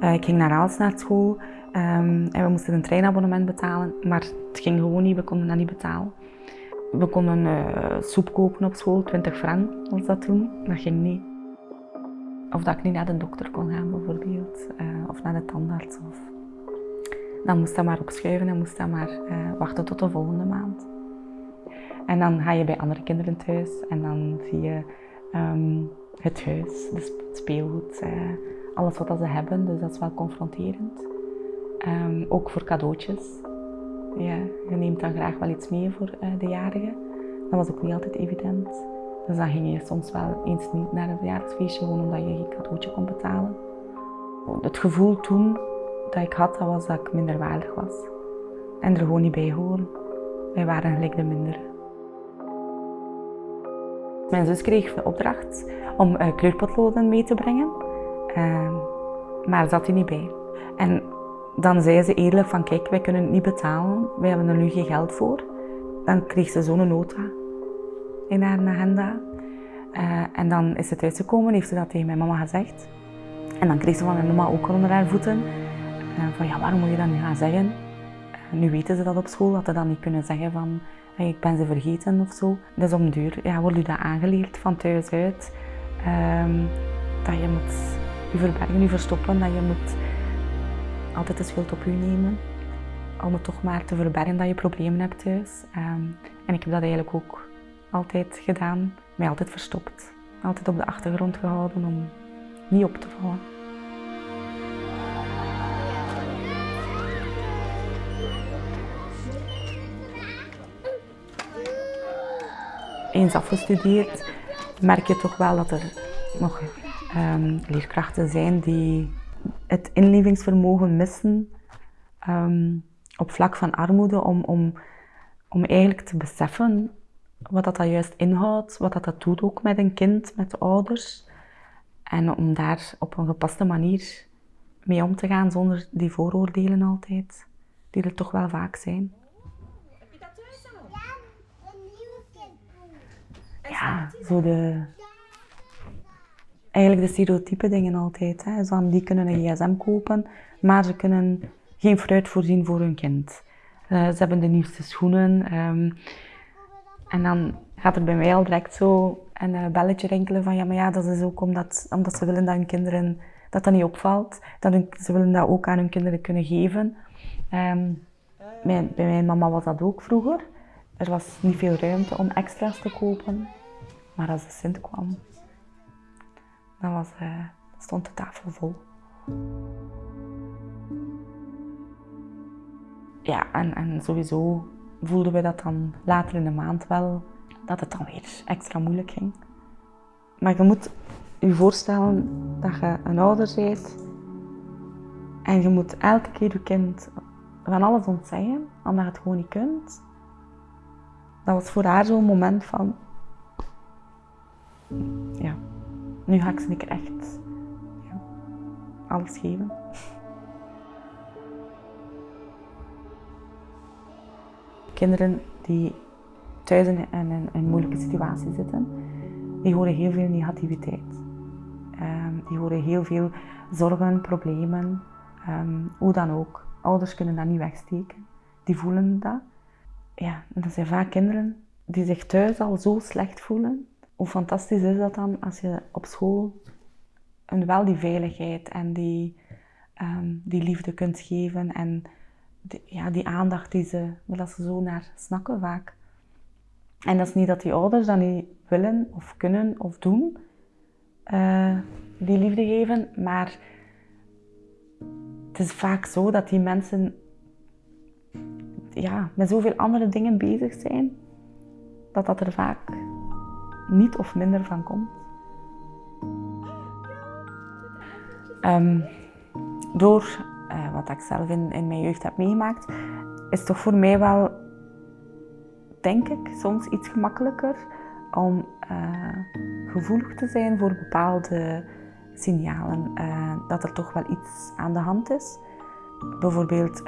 Uh, ik ging naar Aals naar school um, en we moesten een treinabonnement betalen, maar het ging gewoon niet, we konden dat niet betalen. We konden uh, soep kopen op school, 20 frank was dat toen, dat ging niet. Of dat ik niet naar de dokter kon gaan bijvoorbeeld, uh, of naar de tandarts. Of... Dan moest dat maar opschuiven en moest dat maar wachten tot de volgende maand. En dan ga je bij andere kinderen thuis en dan zie je um, het huis, het speelgoed, alles wat ze hebben. Dus dat is wel confronterend. Um, ook voor cadeautjes. Ja, je neemt dan graag wel iets mee voor uh, de jarigen. Dat was ook niet altijd evident. Dus dan ging je soms wel eens niet naar een verjaardagsfeestje, gewoon omdat je geen cadeautje kon betalen. Het gevoel toen dat ik had, dat was dat ik minder waardig was. En er gewoon niet bij horen. Wij waren gelijk de mindere. Mijn zus kreeg de opdracht om uh, kleurpotloden mee te brengen, uh, maar zat hij niet bij. En dan zei ze eerlijk van kijk, wij kunnen het niet betalen, wij hebben er nu geen geld voor. Dan kreeg ze zo'n nota in haar agenda. Uh, en dan is ze thuisgekomen, heeft ze dat tegen mijn mama gezegd. En dan kreeg ze van mijn mama ook onder haar voeten. Uh, van ja, waarom moet je dat nu gaan zeggen? Uh, nu weten ze dat op school, dat ze dan niet kunnen zeggen van ik ben ze vergeten of zo. Dus om duur ja, wordt u dat aangeleerd van thuis uit. Um, dat je moet je verbergen, je verstoppen, dat je moet altijd de schuld op u nemen. Om het toch maar te verbergen dat je problemen hebt thuis. Um, en ik heb dat eigenlijk ook altijd gedaan, mij altijd verstopt. Altijd op de achtergrond gehouden om niet op te vallen. eens afgestudeerd, merk je toch wel dat er nog um, leerkrachten zijn die het inlevingsvermogen missen um, op vlak van armoede om, om, om eigenlijk te beseffen wat dat, dat juist inhoudt, wat dat, dat doet ook met een kind, met de ouders. En om daar op een gepaste manier mee om te gaan zonder die vooroordelen altijd, die er toch wel vaak zijn. ja, zo de... Eigenlijk de stereotype dingen altijd. Hè. Zo die kunnen een gsm kopen, maar ze kunnen geen fruit voorzien voor hun kind. Uh, ze hebben de nieuwste schoenen. Um, en dan gaat er bij mij al direct zo een uh, belletje rinkelen van ja, maar ja, dat is ook omdat, omdat ze willen dat hun kinderen, dat dat niet opvalt. Dat ze willen dat ook aan hun kinderen kunnen geven. Um, mijn, bij mijn mama was dat ook vroeger. Er was niet veel ruimte om extra's te kopen. Maar als de Sint kwam, dan was, uh, stond de tafel vol. Ja, en, en sowieso voelden we dat dan later in de maand wel, dat het dan weer extra moeilijk ging. Maar je moet je voorstellen dat je een ouder bent en je moet elke keer je kind van alles ontzeggen, omdat je het gewoon niet kunt. Dat was voor haar zo'n moment van, nu ga ik ze echt ja, alles geven. Kinderen die thuis in een, moeilijke situatie zitten, die horen heel veel negativiteit. Um, die horen heel veel zorgen, problemen, um, hoe dan ook. Ouders kunnen dat niet wegsteken, die voelen dat. Ja, en dat zijn vaak kinderen die zich thuis al zo slecht voelen, hoe fantastisch is dat dan als je op school een, wel die veiligheid en die, um, die liefde kunt geven en die, ja, die aandacht die ze, dat ze zo naar snakken vaak. En dat is niet dat die ouders dat niet willen of kunnen of doen, uh, die liefde geven, maar het is vaak zo dat die mensen ja, met zoveel andere dingen bezig zijn, dat dat er vaak niet of minder van komt. Um, door uh, wat ik zelf in, in mijn jeugd heb meegemaakt, is toch voor mij wel, denk ik, soms iets gemakkelijker om uh, gevoelig te zijn voor bepaalde signalen. Uh, dat er toch wel iets aan de hand is. Bijvoorbeeld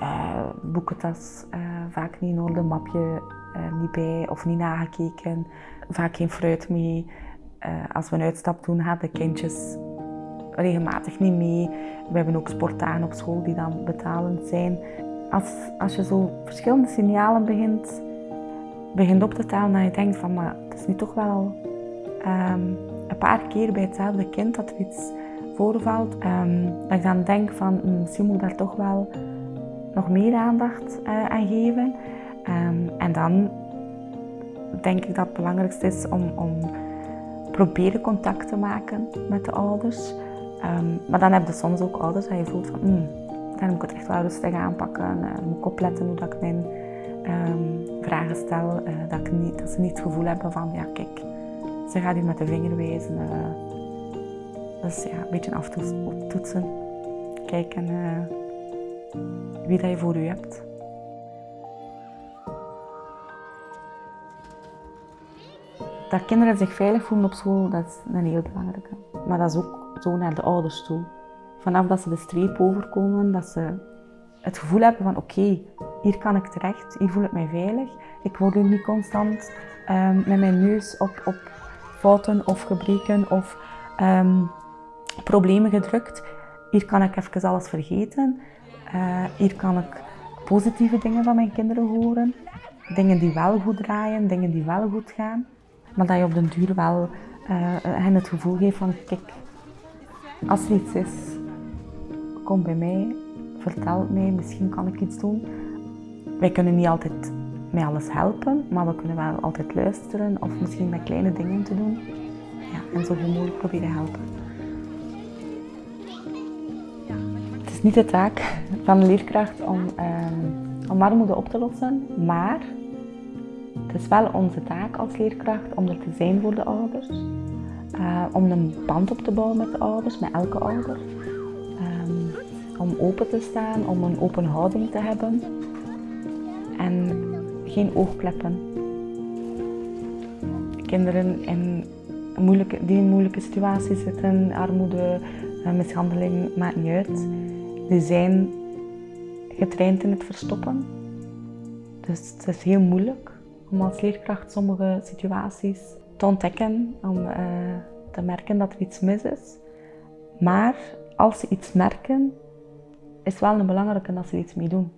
boekentas vaak niet in orde, mapje niet bij of niet nagekeken vaak geen fruit mee. Uh, als we een uitstap doen, gaan de kindjes regelmatig niet mee. We hebben ook sportdagen op school die dan betalend zijn. Als, als je zo verschillende signalen begint, begint op te tellen, dat je denkt van, maar het is nu toch wel ehm, een paar keer bij hetzelfde kind dat er iets voorvalt. Um, dat ik dan denk van, hm, misschien moet daar toch wel nog meer aandacht uh, aan geven. Um, en dan denk ik dat het belangrijkste is om, om proberen contact te maken met de ouders. Um, maar dan heb je soms ook ouders dat je voelt van, mm, dan moet ik het echt wel rustig aanpakken. Uh, moet ik opletten hoe dat ik mijn um, vragen stel. Uh, dat, ik niet, dat ze niet het gevoel hebben van, ja kijk, ze gaat hier met de vinger wijzen. Uh, dus ja, een beetje aftoetsen. Kijken wie dat je voor u hebt. Dat kinderen zich veilig voelen op school, dat is een heel belangrijke. Maar dat is ook zo naar de ouders toe. Vanaf dat ze de streep overkomen, dat ze het gevoel hebben van oké, hier kan ik terecht, hier voel ik mij veilig. Ik word niet constant um, met mijn neus op, op fouten of gebreken of um, problemen gedrukt. Hier kan ik even alles vergeten. Uh, hier kan ik positieve dingen van mijn kinderen horen. Dingen die wel goed draaien, dingen die wel goed gaan. Maar dat je op den duur wel uh, hen het gevoel geeft van, kijk, als er iets is, kom bij mij, vertel mij, misschien kan ik iets doen. Wij kunnen niet altijd met alles helpen, maar we kunnen wel altijd luisteren of misschien met kleine dingen te doen. Ja, en zo goed mogelijk proberen helpen. Het is niet de taak van de leerkracht om, um, om armoede op te lossen, maar het is wel onze taak als leerkracht om er te zijn voor de ouders. Uh, om een band op te bouwen met de ouders, met elke ouder. Um, om open te staan, om een open houding te hebben. En geen oogkleppen. Kinderen in moeilijke, die in moeilijke situaties zitten, armoede, eh, mishandeling, maakt niet uit. Die zijn getraind in het verstoppen. Dus het is heel moeilijk om als leerkracht sommige situaties te ontdekken, om uh, te merken dat er iets mis is. Maar als ze iets merken, is wel een belangrijke dat ze iets mee doen.